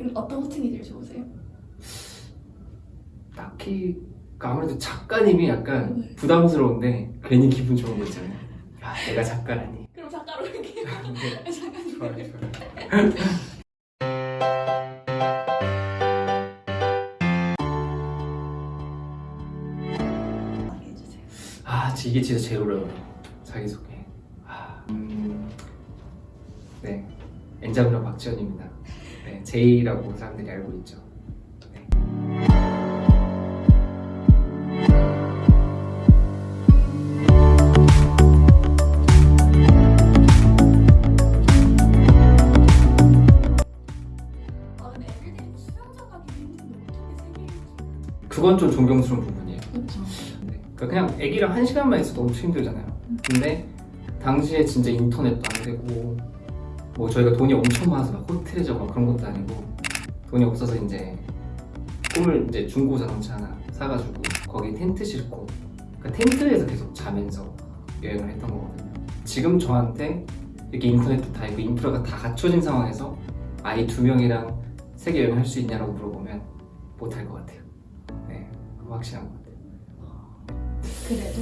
그럼 어떤 호칭이 제일 좋으세요? 딱히 아무래도 작가님이 약간 네. 부담스러운데 괜히 기분 좋은 거 있잖아요. 야, 내가 작가라니. 그럼 작가로 할게요. 네, 잠깐 좋아요, 좋아요. 아, 이게 진짜 제일 어려워요. 자기소개. 아, 음, 네. 엔자블러 박지현입니다. 네, 제이라고 사람들이 알고 있죠. 네. 아 그건 좀 존경스러운 부분이에요. 그렇죠. 네. 그러니까 그냥 애기랑 한 시간만 있어도 엄청 힘들잖아요. 근데 당시에 진짜 인터넷도 안 되고 뭐 저희가 돈이 엄청 많아서 막 호텔에 자고 막 그런 것도 아니고 돈이 없어서 이제 꿈을 이제 중고 자동차 하나 사가지고 거기 텐트 싣고 그러니까 텐트에서 계속 자면서 여행을 했던 거거든요. 지금 저한테 이렇게 인터넷도 다 있고 인프라가 다 갖춰진 상황에서 아이 두 명이랑 세계 여행을 할수 있냐라고 물어보면 못할 것 같아요. 네, 확실한 것 같아요. 그래도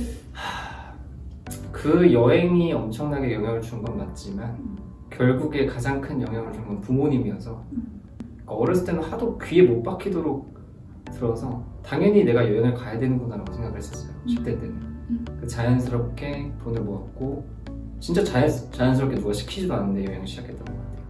그 여행이 엄청나게 영향을 준 건 맞지만 결국에 가장 큰 영향을 준 건 부모님이어서 그러니까 어렸을 때는 하도 귀에 못 박히도록 들어서 당연히 내가 여행을 가야 되는구나 라고 생각을 했었어요 10대 때는. 그 자연스럽게 돈을 모았고 진짜 자연, 자연스럽게 누가 시키지도 않는데 여행을 시작했던 것 같아요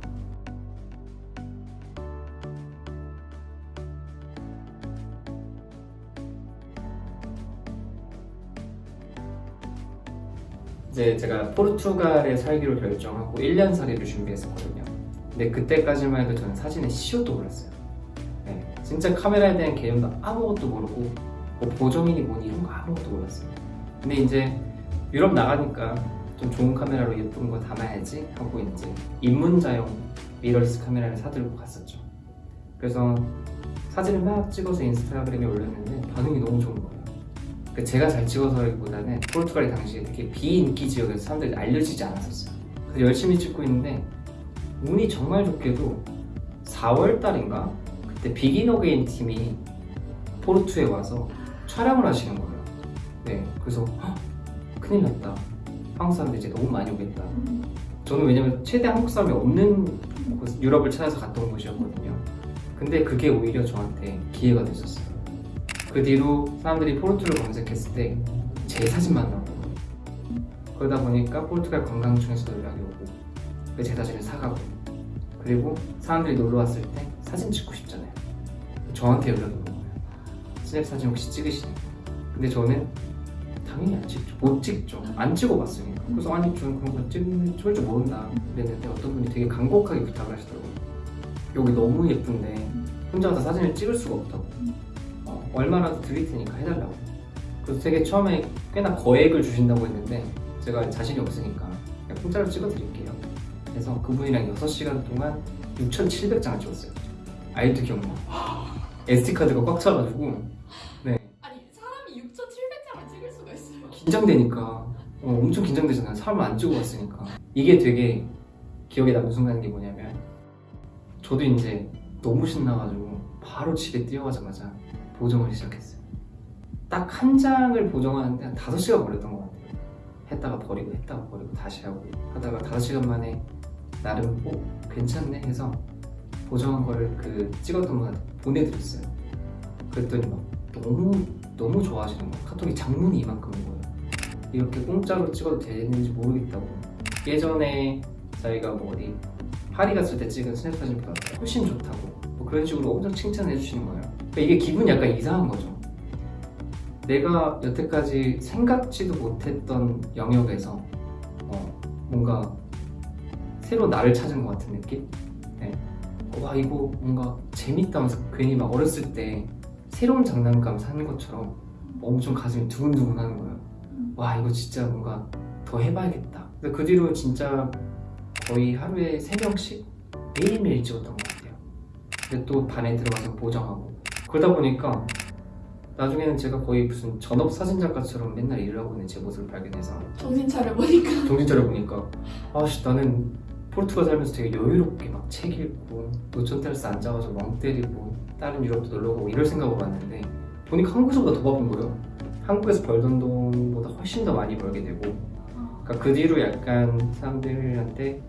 이제 제가 포르투갈에 살기로 결정하고 1년 살이를 준비했었거든요. 근데 그때까지만 해도 저는 사진의 시옷도 몰랐어요. 네, 진짜 카메라에 대한 개념도 아무것도 모르고 뭐 보정이니 뭐니 이런 거 아무것도 몰랐어요. 근데 이제 유럽 나가니까 좀 좋은 카메라로 예쁜 거 담아야지 하고 이제 입문자용 미러리스 카메라를 사들고 갔었죠. 그래서 사진을 막 찍어서 인스타그램에 올렸는데 반응이 너무 좋은 거예요. 그 제가 잘 찍어서라기보다는 포르투갈이 당시에 되게 비인기 지역에서 사람들이 알려지지 않았었어요. 그래서 열심히 찍고 있는데 운이 정말 좋게도 4월 달인가 그때 Begin Again 팀이 포르투에 와서 촬영을 하시는 거예요. 네, 그래서 헉, 큰일 났다. 한국 사람들이 이제 너무 많이 오겠다. 저는 왜냐면 최대 한국 사람이 없는 곳, 유럽을 찾아서 갔던 곳이었거든요. 근데 그게 오히려 저한테 기회가 됐었어요. 그 뒤로 사람들이 포르투를 검색했을 때 제 사진만 나오고 그러다 보니까 포르투갈 관광청에서도 연락이 오고 그제 사진을 사가고 그리고 사람들이 놀러 왔을 때 사진 찍고 싶잖아요. 저한테 연락이 오는 거예요. 스냅 사진 혹시 찍으시냐고 근데 저는 당연히 안 찍죠. 못 찍죠. 안 찍어봤으니까. 그래서 아니 저는 그런 거 찍는 줄 모른다 그랬는데 어떤 분이 되게 간곡하게 부탁을 하시더라고요. 여기 너무 예쁜데 혼자 가서 사진을 찍을 수가 없다고. 어, 얼마라도 드릴 테니까 해달라고. 그래서 되게 처음에 꽤나 거액을 주신다고 했는데 제가 자신이 없으니까 그냥 공짜로 찍어 드릴게요. 그래서 그분이랑 6시간 동안 6,700장을 찍었어요. 아이도 기억나 SD카드가 꽉 차가지고. 아니 사람이 6,700장을 찍을 수가 있어요. 긴장되니까. 어, 엄청 긴장되잖아요. 사람 안 찍어봤으니까. 이게 되게 기억에 남는 순간인 게 뭐냐면 저도 이제 너무 신나가지고 바로 집에 뛰어가자마자 보정을 시작했어요. 딱 한 장을 보정하는데 한 5시간 걸렸던 것 같아요. 했다가 버리고 했다가 버리고 다시 하고 하다가 5시간 만에 나름 어? 괜찮네 해서 보정한 거를 그 찍었던 분한테 보내드렸어요. 그랬더니 막 너무 너무 좋아하시는 거예요. 카톡이 장문이 이만큼인 거예요. 이렇게 공짜로 찍어도 되는지 모르겠다고. 예전에 저희가 뭐 어디 파리 갔을 때 찍은 스냅 사진보다 훨씬 좋다고. 뭐 그런 식으로 엄청 칭찬해 주시는 거예요 그러니까 이게 기분이 약간 이상한 거죠. 내가 여태까지 생각지도 못했던 영역에서 어, 뭔가 새로 나를 찾은 것 같은 느낌? 네. 와 이거 뭔가 재밌다면서 괜히 막 어렸을 때 새로운 장난감 사는 것처럼 엄청 가슴이 두근두근 하는 거예요. 와 이거 진짜 뭔가 더 해봐야겠다. 근데 그 뒤로 진짜 거의 하루에 3명씩 매일매일 찍었던 것 같아요. 근데 또 반에 들어가서 보정하고 그러다 보니까 나중에는 제가 거의 무슨 전업 사진작가처럼 맨날 일을 하고 있는 제 모습을 발견해서 정신 차려 보니까 정신 차려 보니까 아씨 나는 포르투갈 살면서 되게 여유롭게 막 책 읽고 노천 테라스 앉아가지고 멍 때리고 다른 유럽도 놀러 가고 이럴 생각으로 왔는데 보니까 한국에서보다 더 바쁜 거예요. 한국에서 벌던 돈보다 훨씬 더 많이 벌게 되고 어, 그러니까 그 뒤로 약간 사람들한테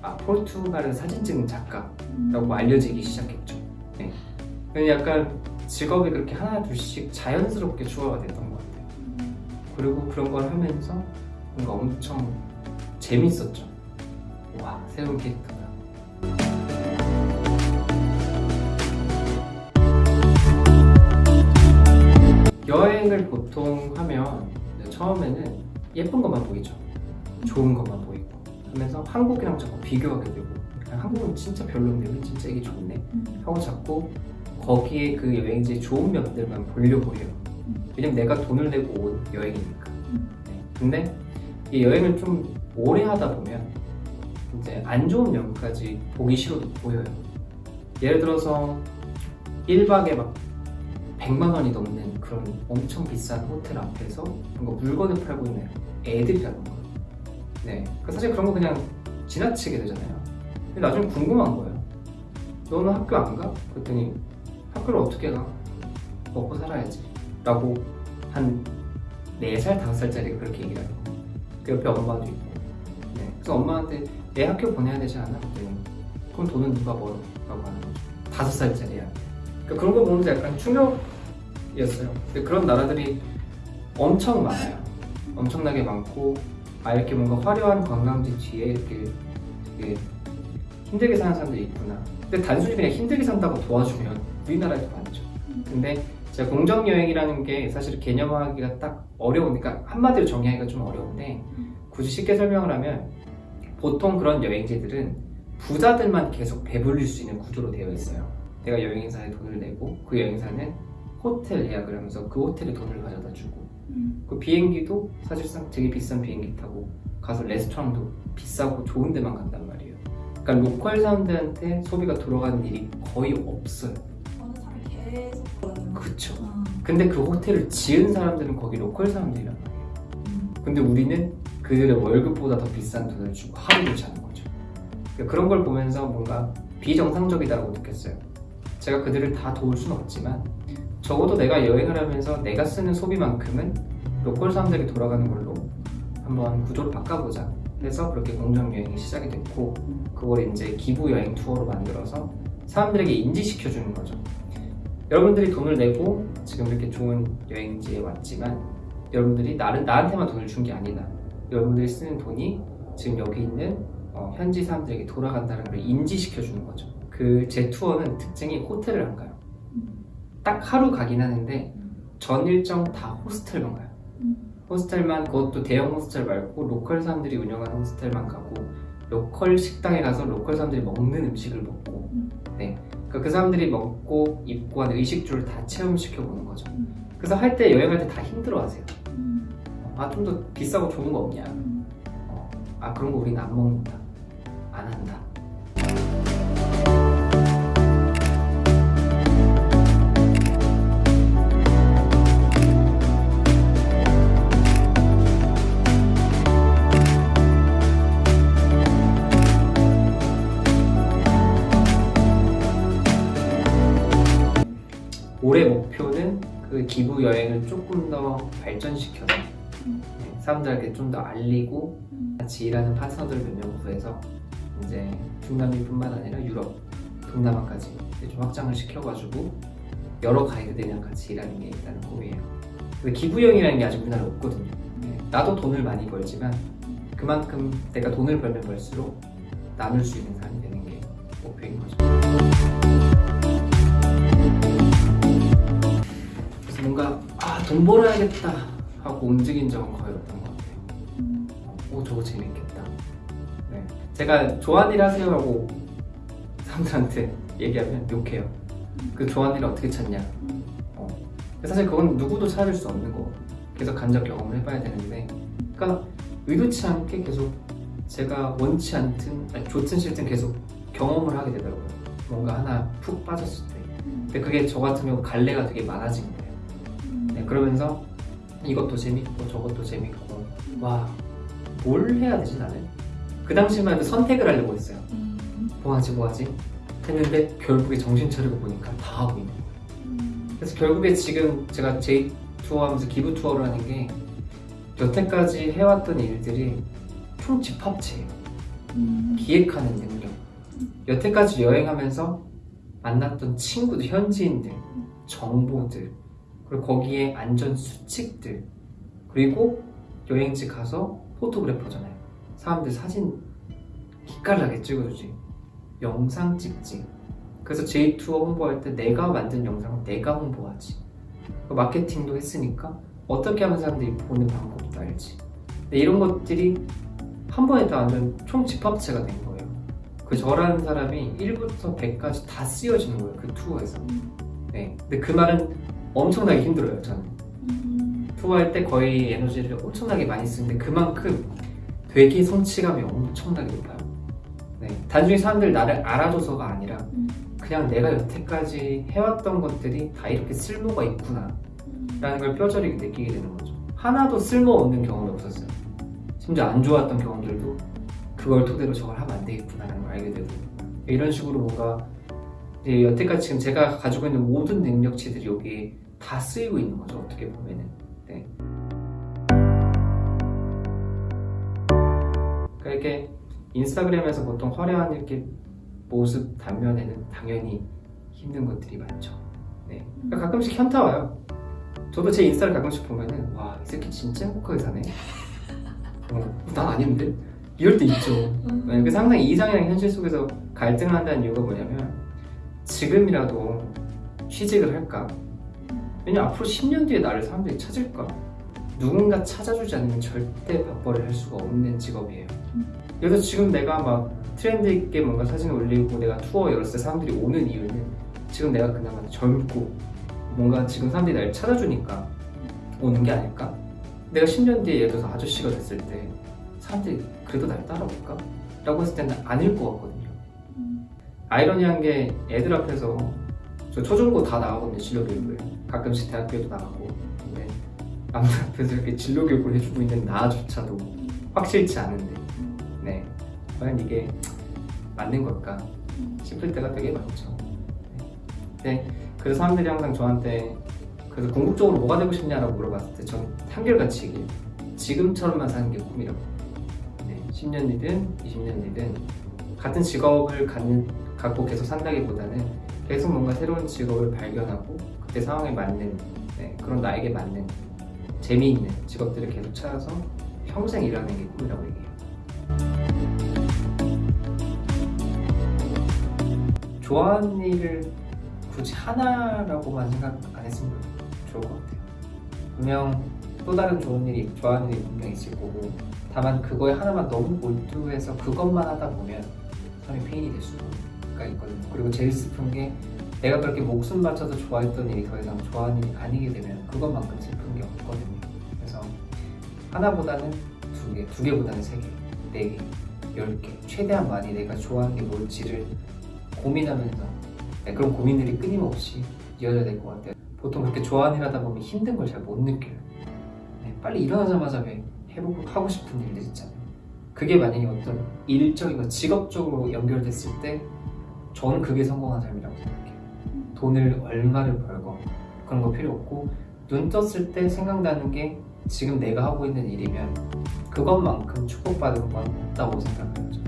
아 포르투갈은 사진 찍는 작가라고 음. 알려지기 시작했죠. 약간 직업이 그렇게 하나 둘씩 자연스럽게 추가가 됐던 것 같아요. 음. 그리고 그런 걸 하면서 뭔가 엄청 재밌었죠. 와 새로운 캐릭터다. 여행을 보통 하면 처음에는 예쁜 것만 보이죠. 좋은 것만 보이고 하면서 한국이랑 자꾸 비교하게 되고 아, 한국은 진짜 왜 진짜 이게 좋네 음. 하고 자꾸 거기에 그 여행지의 좋은 면들만 보려고 해요. 왜냐면 내가 돈을 내고 온 여행이니까. 음. 네. 근데 이 여행을 좀 오래 하다 보면 이제 안 좋은 면까지 보기 싫어도 보여요. 예를 들어서 1박에 막 100만 원이 넘는 그런 엄청 비싼 호텔 앞에서 뭔가 물건을 팔고 있는 애들이라는 거예요. 네. 그 사실 그런 거 그냥 지나치게 되잖아요. 근데 나중에 궁금한 거예요. 너는 학교 안 가? 그랬더니 학교를 어떻게 가? 먹고 살아야지. 라고 한 4살, 5살짜리가 그렇게 얘기를 거예요. 그 옆에 엄마도 있고. 네. 그래서 엄마한테 애 학교 보내야 되지 않아? 그랬더니 그럼 돈은 누가 벌어? 라고 하는 거죠. 5살짜리야. 그러니까 그런 거 보면서 약간 충격이었어요. 근데 그런 나라들이 엄청 많아요. 엄청나게 많고 아 이렇게 뭔가 화려한 관광지 뒤에 이렇게 되게 힘들게 사는 사람들이 있구나. 근데 단순히 그냥 힘들게 산다고 도와주면 우리나라에도 많죠. 근데 제가 공정 여행이라는 게 사실 개념화하기가 딱 어려우니까 한마디로 정의하기가 좀 어려운데 굳이 쉽게 설명을 하면 보통 그런 여행지들은 부자들만 계속 배불릴 수 있는 구조로 되어 있어요. 내가 여행사에 돈을 내고 그 여행사는 호텔 예약을 하면서 그 호텔에 돈을 가져다 주고 음. 그 비행기도 사실상 되게 비싼 비행기 타고 가서 레스토랑도 비싸고 좋은 데만 간단 말이에요. 그러니까 local 사람들한테 소비가 돌아가는 일이 거의 없어요. 그쵸. 어. 근데 그 호텔을 지은 사람들은 거기 local 사람들이란 말이에요. 음. 근데 우리는 그들의 월급보다 더 비싼 돈을 주고 하루를 자는 거죠. 그러니까 그런 걸 보면서 뭔가 비정상적이다라고 느꼈어요. 제가 그들을 다 도울 수는 없지만 적어도 내가 여행을 하면서 내가 쓰는 소비만큼은 로컬 사람들에게 돌아가는 걸로 한번 구조를 바꿔보자 해서 그렇게 공정 여행이 시작이 됐고 그걸 이제 기부 여행 투어로 만들어서 사람들에게 인지시켜 주는 거죠. 여러분들이 돈을 내고 지금 이렇게 좋은 여행지에 왔지만 여러분들이 나는 나한테만 돈을 준 게 아니다. 여러분들이 쓰는 돈이 지금 여기 있는 어, 현지 사람들에게 돌아간다는 걸 인지시켜 주는 거죠. 그 제 투어는 특징이 호텔을 안 가요. 음. 딱 하루 가긴 하는데 전 일정 다 호스텔만 가요. 음. 호스텔만 그것도 대형 호스텔 말고 로컬 사람들이 운영하는 호스텔만 가고 로컬 식당에 가서 로컬 사람들이 먹는 음식을 먹고. 그러니까 그 사람들이 먹고 입고 하는 의식주를 다 체험시켜 보는 거죠. 음. 그래서 할 때 여행할 때 다 힘들어하세요. 음. 아좀 더 비싸고 좋은 거 없냐? 음. 어, 아 그런 거 우리는 안 먹는다. 안 한다. 올해 목표는 그 기부 여행을 조금 더 발전시켜서 음. 네, 사람들에게 좀 더 알리고 음. 같이 일하는 파트너들 몇 명 구해서 이제 중남미뿐만 아니라 유럽, 동남아까지 좀 확장을 시켜가지고 여러 가이드들이랑 같이 일하는 게 일단은 꿈이에요. 근데 기부형이라는 게 아직 우리나라에 없거든요. 네, 나도 돈을 많이 벌지만 그만큼 내가 돈을 벌면 벌수록 나눌 수 있는 사람이 되는 게 목표인 거죠. 돈 벌어야겠다 하고 움직인 적은 거의 없던 것 같아요. 음. 오 저거 재밌겠다. 네. 제가 좋아하는 일 하세요 하고 사람들한테 얘기하면 욕해요. 그 일을 어떻게 찾냐. 음. 어. 사실 그건 누구도 찾을 수 없는 거. 계속 간접 경험을 해봐야 되는데, 그러니까 의도치 않게 계속 제가 원치 않든 아니, 좋든 싫든 계속 경험을 하게 되더라고요. 뭔가 하나 푹 빠졌을 때. 음. 근데 그게 저 같은 경우 갈래가 되게 많아진 거예요. 음. 네, 그러면서 이것도 재밌고 저것도 재밌고 와 뭘 해야 되지 나는? 그 당시만 해도 선택을 하려고 했어요. 음. 뭐하지 뭐하지 했는데 결국에 정신 차리고 보니까 다 하고 있는 거예요. 음. 그래서 결국에 지금 제가 제이 투어 하면서 기부 투어를 하는 게 여태까지 해왔던 일들이 총 집합체예요. 음. 기획하는 능력. 여태까지 여행하면서 만났던 친구들, 현지인들, 정보들, 그리고 거기에 안전 수칙들, 그리고 여행지 가서 포토그래퍼잖아요. 사람들 사진 기깔나게 찍어주지. 영상 찍지. 그래서 제이투어 홍보할 때 내가 만든 영상을 내가 홍보하지. 그 마케팅도 했으니까 어떻게 하면 사람들이 보는 방법도 알지. 근데 이런 것들이 한 번에 다 완전 총 집합체가 된 거예요. 그 저라는 사람이 1부터 100까지 다 쓰여지는 거예요. 그 투어에서. 네. 근데 그 말은 엄청나게 힘들어요, 저는. 음. 투어할 때 거의 에너지를 엄청나게 많이 쓰는데 그만큼 되게 성취감이 엄청나게 높아요. 네. 단순히 사람들 나를 알아줘서가 아니라 음. 그냥 내가 여태까지 해왔던 것들이 다 이렇게 쓸모가 있구나 음. 라는 걸 뼈저리게 느끼게 되는 거죠. 하나도 쓸모없는 경험이 없었어요. 심지어 안 좋았던 경험들도 그걸 토대로 저걸 하면 안 되겠구나 라는 걸 알게 되고 이런 식으로 뭔가 여태까지 지금 제가 가지고 있는 모든 능력치들이 여기에 다 쓰이고 있는 거죠. 어떻게 보면은. 네. 그러니까 이렇게 인스타그램에서 보통 화려한 이렇게 모습 단면에는 당연히 힘든 것들이 많죠. 네. 그러니까 가끔씩 현타 와요. 저도 제 인스타를 가끔씩 보면은 와 이 새끼 진짜 행복하게 사네. 어, 난 아닌데 이럴 때 있죠. 음. 네, 그래서 항상 이상이랑 현실 속에서 갈등을 한다는 이유가 뭐냐면 지금이라도 취직을 할까? 왜냐 앞으로 10년 뒤에 나를 사람들이 찾을까? 누군가 찾아주지 않으면 절대 밥벌이를 할 수가 없는 직업이에요. 그래서 지금 내가 막 트렌드 있게 뭔가 사진을 올리고 내가 투어 열었을 때 사람들이 오는 이유는 지금 내가 그나마 젊고 뭔가 지금 사람들이 날 찾아주니까 오는 게 아닐까? 내가 10년 뒤에 예를 들어서 아저씨가 됐을 때 사람들이 그래도 날 따라올까? 라고 했을 때는 아닐 것 같거든요. 음. 아이러니한 게 애들 앞에서 저 초중고 다 나가거든요 진로 교육을 가끔씩 대학교에도 나가고 근데 남들 앞에서 이렇게 진로 교육을 해주고 있는 나조차도 확실치 않은데. 네. 과연 이게 맞는 걸까 싶을 때가 되게 많죠. 네. 그래서 사람들이 항상 저한테 그래서 궁극적으로 뭐가 되고 싶냐라고 물어봤을 때 저는 한결같이 얘기해요 지금처럼만 사는 게 꿈이라고. 네, 10년 뒤든 20년 뒤든 같은 직업을 갖는, 갖고 계속 산다기보다는 계속 뭔가 새로운 직업을 발견하고 그때 상황에 맞는 네, 그런 나에게 맞는 재미있는 직업들을 계속 찾아서 평생 일하는 게 꿈이라고 얘기해요. 좋아하는 일을 굳이 하나라고만 생각 안 했으면 좋을 것 같아요. 분명 또 다른 좋은 일이 좋아하는 일이 분명 있을 거고 다만 그거에 하나만 너무 몰두해서 그것만 하다 보면 사람이 페인이 될 수 가 있거든요. 그리고 제일 슬픈 게 내가 그렇게 목숨 바쳐서 좋아했던 일이 더 이상 좋아하는 일이 아니게 되면 그것만큼 슬픈 게 없거든요. 그래서 하나보다는 두 개, 두 개보다는 세 개, 네 개, 열 개, 최대한 많이 내가 좋아하는 게 뭘지를 고민하면서 네, 그런 고민들이 끊임없이 이어져야 될 것 같아요. 보통 그렇게 좋아하는 일 하다 보면 힘든 걸 잘 못 느껴요. 네, 빨리 일어나자마자 왜 해보고 하고 싶은 일들 있잖아요. 그게 만약에 어떤 일적인 거 직업적으로 연결됐을 때 저는 그게 성공한 삶이라고 생각해요. 돈을 얼마를 벌건 그런 거 필요 없고 눈 떴을 때 생각나는 게 지금 내가 하고 있는 일이면 그것만큼 축복받은 건 없다고. 저는.